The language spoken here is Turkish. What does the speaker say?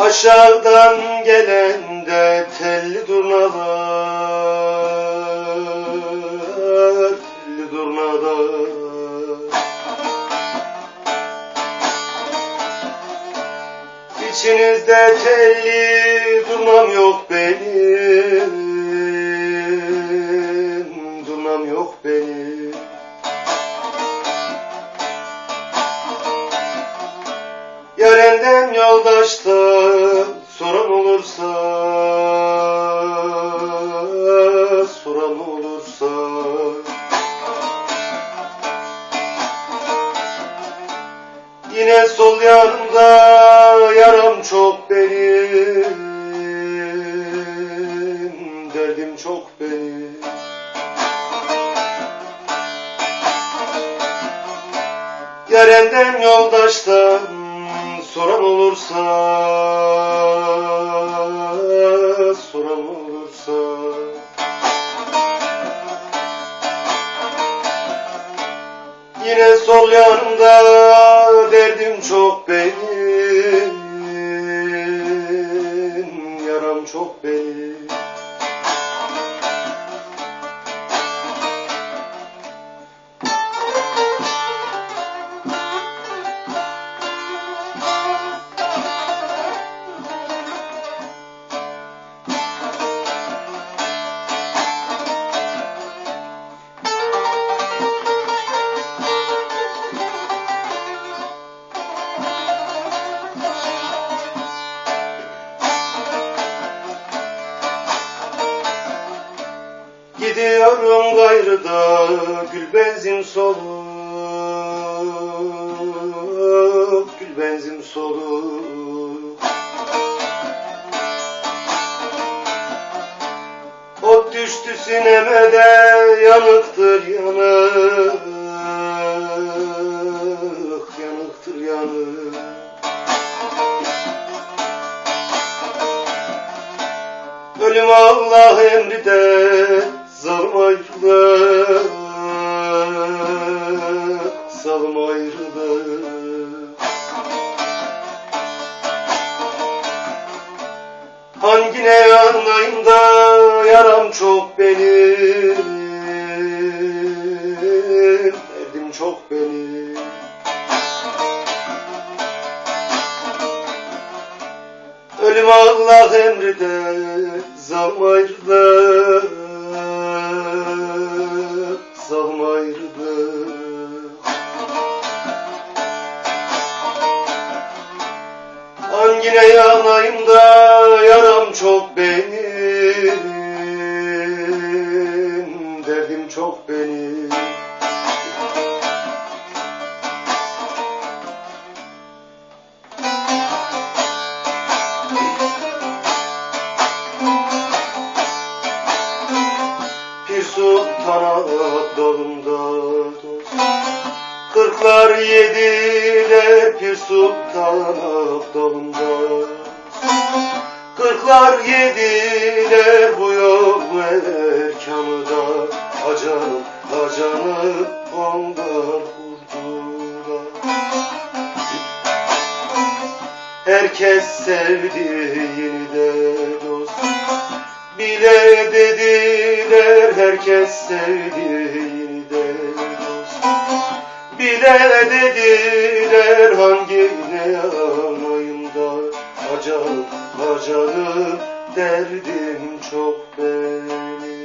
Aşağıdan gelen de telli durnalar, telli durnalar. İçinizde telli durnam yok benim, Yine sol yanımda yaram çok benim. Derdim çok benim. Yarenden yoldaştan soran olursa soran olursa Yine sol yanımda derdim çok benim Yaram çok benim Gidiyorum gayrıda gül benzin soluk Gül benzin soluk Ot düştü sineme de yanıktır yanık Yanıktır yanık. Ölüm Allah emri de Zalim ayrılık Hangine yanayım da yaram çok benim? Derdim çok benim. Ölüm Allah emri de zalim Hangine yanayım da yaram çok benim. Derdim çok benim. Pir sultana dalımda Kırklar yediler Pir dalımda Kırklar yediler bu yol erkanı da Acanım acanım onlar vurdular Herkes sevdiğini de dost. Bile dediler herkes sevdiğini de Bile dediler hangine yanayım da Acanım acanım derdim çok benim